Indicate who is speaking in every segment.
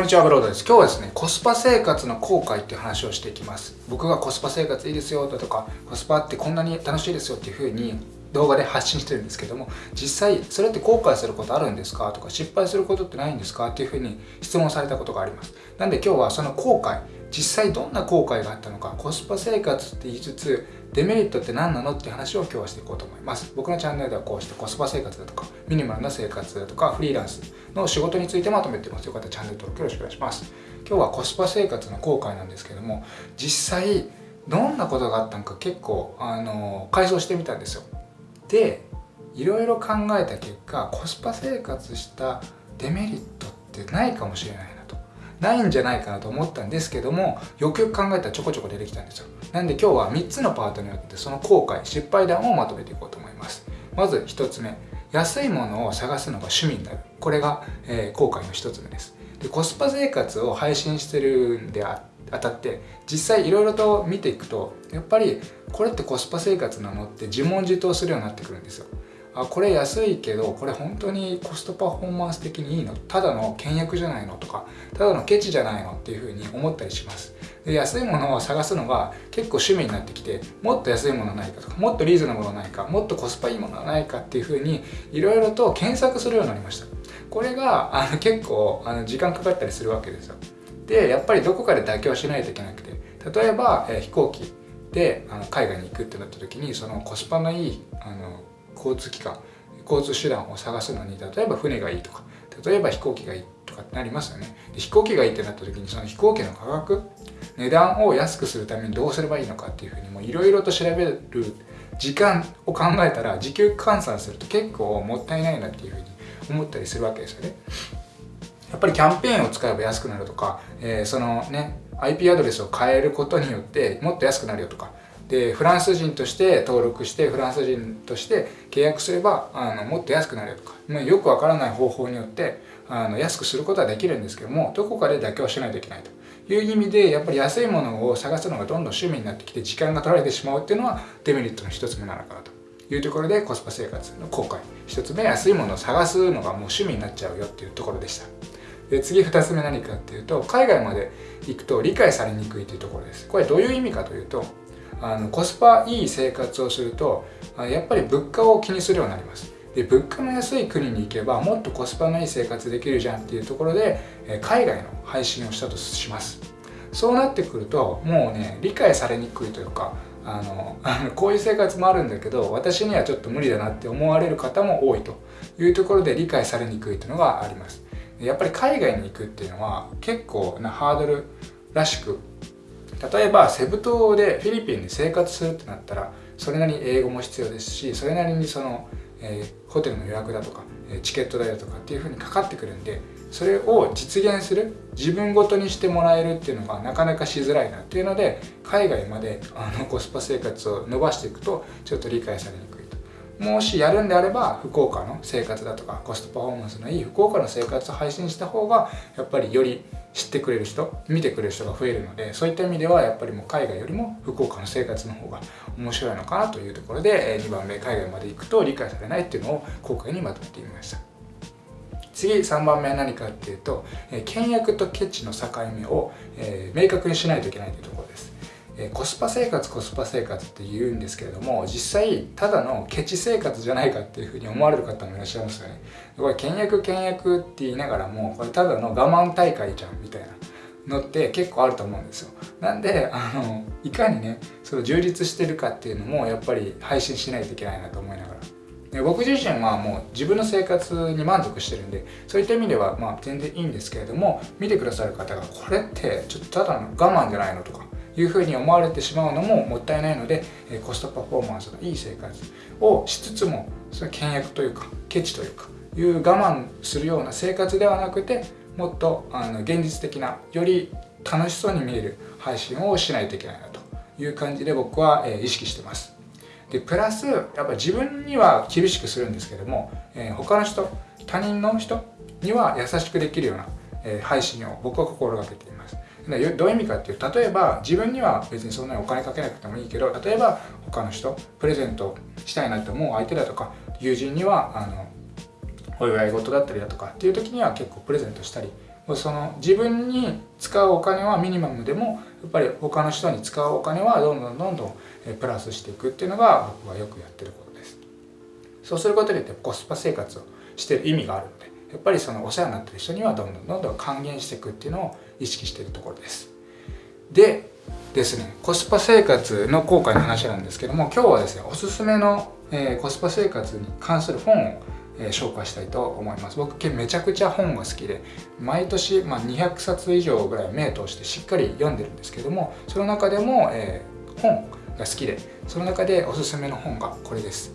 Speaker 1: こんにちは、ブロードです。今日はですね、コスパ生活の後悔っていう話をしていきます。僕がコスパ生活いいですよだとか、コスパってこんなに楽しいですよっていう風に動画で発信してるんですけども、実際それって後悔することあるんですかとか、失敗することってないんですかっていう風に質問されたことがあります。なんで今日はその後悔、実際どんな後悔があったのか、コスパ生活って言いつつ、デメリットって何なのって話を今日はしていこうと思います。僕のチャンネルではこうしてコスパ生活だとかミニマルな生活だとかフリーランスの仕事についてまとめてます。よかったらチャンネル登録よろしくお願いします。今日はコスパ生活の後悔なんですけども実際どんなことがあったのか結構あの改装してみたんですよ。でいろいろ考えた結果コスパ生活したデメリットってないかもしれないな。ないんじゃないかなと思ったんですけどもよくよく考えたらちょこちょこ出てきたんですよ。なんで今日は3つのパートによってその後悔失敗談をまとめていこうと思います。まず1つ目安いものを探すのが趣味になる。これが、えー、後悔の1つ目です。でコスパ生活を配信してるんであたって実際いろいろと見ていくとやっぱりこれってコスパ生活なのって自問自答するようになってくるんですよ。あこれ安いけどこれ本当にコストパフォーマンス的にいいの？ただの倹約じゃないのとかただのケチじゃないのっていうふうに思ったりします。で安いものを探すのが結構趣味になってきてもっと安いものないかとかもっとリーズナブルないかもっとコスパいいものはないかっていうふうにいろいろと検索するようになりました。これがあの結構あの時間かかったりするわけですよ。でやっぱりどこかで妥協しないといけなくて例えば、え、飛行機であの海外に行くってなった時にそのコスパのいいあの交通機関交通手段を探すのに例えば船がいいとか例えば飛行機がいいとかってなりますよね。で飛行機がいいってなった時にその飛行機の価格値段を安くするためにどうすればいいのかっていうふうにもいろいろと調べる時間を考えたら時給換算すると結構もったいないなっていうふうに思ったりするわけですよね。やっぱりキャンペーンを使えば安くなるとか、えー、そのね IP アドレスを変えることによってもっと安くなるよとかでフランス人として登録してフランス人として契約すればあのもっと安くなるとか、まあ、よくわからない方法によってあの安くすることはできるんですけどもどこかで妥協しないといけないと。いう意味でやっぱり安いものを探すのがどんどん趣味になってきて時間が取られてしまうっていうのはデメリットの一つ目なのかなと。いうところでコスパ生活の後悔。一つ目安いものを探すのがもう趣味になっちゃうよっていうところでした。で次2つ目何かっていうと海外まで行くと理解されにくいというところです。これどういう意味かというとあのコスパいい生活をするとやっぱり物価を気にするようになります。で物価の安い国に行けばもっとコスパのいい生活できるじゃんっていうところで海外の配信をしたとします。そうなってくるともうね理解されにくいというかあの こういう生活もあるんだけど私にはちょっと無理だなって思われる方も多いと。いうところで理解されにくいというのがあります。やっぱり海外に行くっていうのは結構なハードルらしく例えばセブ島でフィリピンで生活するってなったらそれなりに英語も必要ですしそれなりにその、えー、ホテルの予約だとかチケット代だとかっていうふうにかかってくるんでそれを実現する自分ごとにしてもらえるっていうのがなかなかしづらいなっていうので海外まであのコスパ生活を伸ばしていくとちょっと理解されにくい。もしやるんであれば福岡の生活だとかコストパフォーマンスのいい福岡の生活を配信した方がやっぱりより知ってくれる人見てくれる人が増えるのでそういった意味ではやっぱりもう海外よりも福岡の生活の方が面白いのかなというところで2番目海外まで行くと理解されないっていうのを今回にまとめてみました。次3番目は何かっていうと倹約とケチの境目をえ明確にしないといけないというところです。コスパ生活コスパ生活って言うんですけれども実際ただのケチ生活じゃないかっていうふうに思われる方もいらっしゃいますよね。これ倹約倹約って言いながらもこれただの我慢大会じゃんみたいなのって結構あると思うんですよ。なんであのいかにねその充実してるかっていうのもやっぱり配信しないといけないなと思いながら。で僕自身はもう自分の生活に満足してるんでそういった意味ではまあ全然いいんですけれども見てくださる方がこれってちょっとただの我慢じゃないのとかいうふうに思われてしまうのももったいないのでコストパフォーマンスのいい生活をしつつもそれ倹約というかケチというかいう我慢するような生活ではなくてもっとあの現実的なより楽しそうに見える配信をしないといけないなという感じで僕は、え意識してます。でプラスやっぱ自分には厳しくするんですけども、えー、他の人他人の人には優しくできるような、え配信を僕は心がけています。どういう意味かっていう例えば自分には別にそんなにお金かけなくてもいいけど例えば他の人プレゼントしたいなと思う相手だとか友人にはあのお祝い事だったりだとかっていう時には結構プレゼントしたりその自分に使うお金はミニマムでもやっぱり他の人に使うお金はどんどんどんどんプラスしていくっていうのが僕はよくやってることです。そうすることによってコスパ生活をしてる意味があるのでやっぱりそのお世話になってる人にはどんどんどんどん還元していくっていうのを意識しているところです。でですねコスパ生活の効果の話なんですけども今日はですねおすすめの、えー、コスパ生活に関する本をえ紹介したいと思います。僕めちゃくちゃ本が好きで毎年、まあ、200冊以上ぐらい目通してしっかり読んでるんですけどもその中でも、えー、本が好きでその中でおすすめの本がこれです、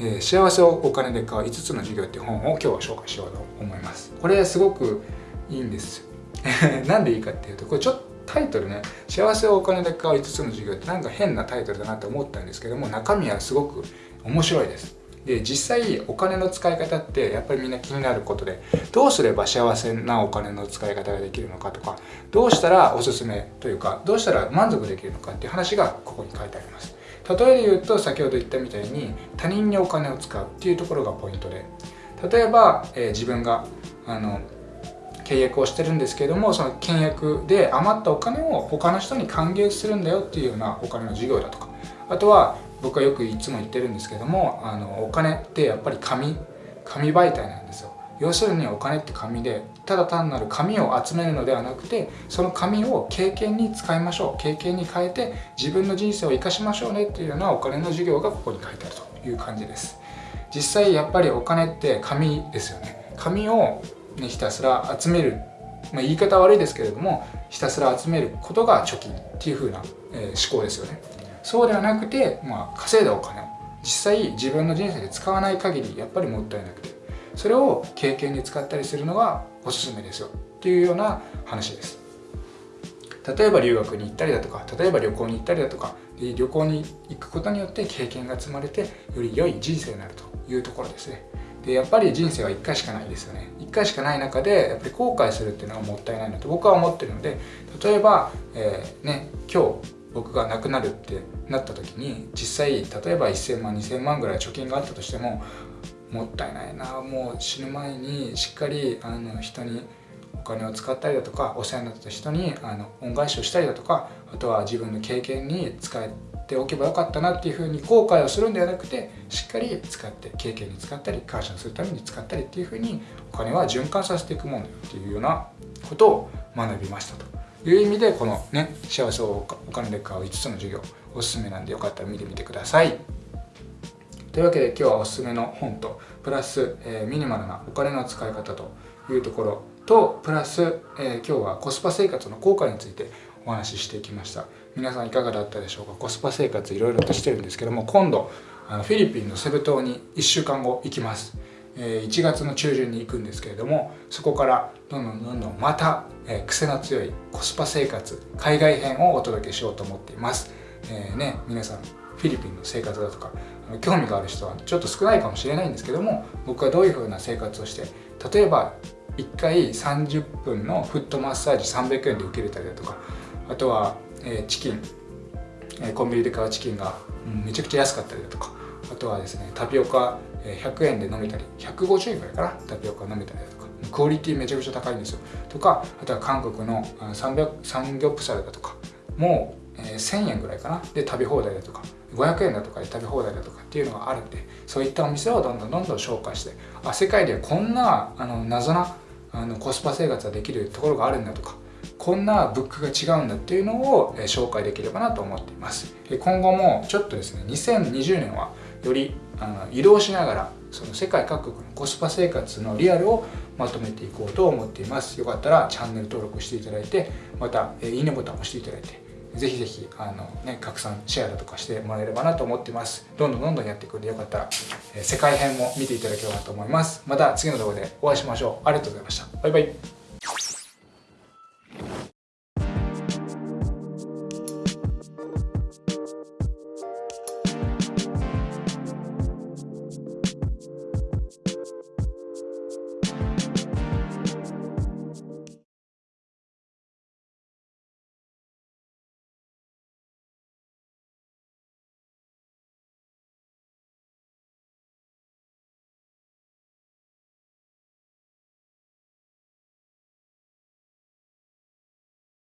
Speaker 1: えー、幸せをお金で買う5つの授業っていう本を今日は紹介しようと思います。これすごくいいんです。なんでいいかっていうとこれちょっとタイトルね「幸せをお金で買う5つの授業」ってなんか変なタイトルだなと思ったんですけども中身はすごく面白いです。で実際お金の使い方ってやっぱりみんな気になることでどうすれば幸せなお金の使い方ができるのかとかどうしたらおすすめというかどうしたら満足できるのかっていう話がここに書いてあります。例えで言うと先ほど言ったみたいに他人にお金を使うっていうところがポイントで例えば、えー、自分があの契約をしてるんですけどもその契約で余ったお金を他の人に還元するんだよっていうようなお金の事業だとか。あとは僕はよくいつも言ってるんですけどもあのお金ってやっぱり紙紙媒体なんですよ。要するにお金って紙でただ単なる紙を集めるのではなくてその紙を経験に使いましょう。経験に変えて自分の人生を生かしましょうねっていうようなお金の授業がここに書いてあるという感じです。実際やっぱりお金って紙ですよね。紙を、ね、ひたすら集める、まあ、言い方悪いですけれどもひたすら集めることが貯金っていう風な、えー、思考ですよね。そうではなくて、まあ、稼いだお金を実際自分の人生で使わない限りやっぱりもったいなくてそれを経験に使ったりするのがおすすめですよ。っていうような話です。例えば留学に行ったりだとか例えば旅行に行ったりだとか旅行に行くことによって経験が積まれてより良い人生になるというところですね。でやっぱり人生は1回しかないですよね。1回しかない中でやっぱり後悔するっていうのはもったいないなと僕は思ってるので例えば、えー、ね今日僕が亡くなるってなった時に実際例えば1000万2000万ぐらい貯金があったとしてももったいないなもう死ぬ前にしっかりあの人にお金を使ったりだとかお世話になった人にあの恩返しをしたりだとかあとは自分の経験に使えっておけばよかったなっていうふうに後悔をするんではなくてしっかり使って経験に使ったり感謝するために使ったりっていうふうにお金は循環させていくものだよっていうようなことを学びましたと。いう意味でこのね幸せをお金で買う5つの授業おすすめなんでよかったら見てみてくださいというわけで今日はおすすめの本とプラス、えー、ミニマルなお金の使い方というところとプラス、えー、今日はコスパ生活の効果についてお話ししていきました皆さんいかがだったでしょうか？コスパ生活いろいろとしてるんですけども今度あのフィリピンのセブ島に1週間後行きます。え1月の中旬に行くんですけれどもそこからどんどんどんどんまた、え癖の強いコスパ生活海外編をお届けしようと思っています、えー、ね皆さんフィリピンの生活だとか興味がある人はちょっと少ないかもしれないんですけども僕はどういう風な生活をして例えば1回30分のフットマッサージ300円で受けれたりだとかあとは、えチキン、コンビニで買うチキンがめちゃくちゃ安かったりだとか。あとはですねタピオカ100円で飲めたり150円ぐらいかなタピオカ飲めたりだとか。クオリティめちゃくちゃ高いんですよ。とかあとは韓国のサンギョプサルだとか。もう1000円ぐらいかな。で食べ放題だとか。500円だとかで食べ放題だとかっていうのがあるんでそういったお店をどんどんどんどん紹介してあ世界ではこんなあの謎なあのコスパ生活ができるところがあるんだとか。こんなブックが違うんだっていうのを紹介できればなと思っています。今後もちょっとですね2020年はよりあの移動しながらその世界各国のコスパ生活のリアルをまとめていこうと思っています。よかったらチャンネル登録していただいてまたいいねボタンを押していただいてぜひぜひあの、ね、拡散シェアだとかしてもらえればなと思っています。どんどんどんどんやっていくんでよかったら、え世界編も見ていただければと思います。また次の動画でお会いしましょう。ありがとうございました。バイバイ。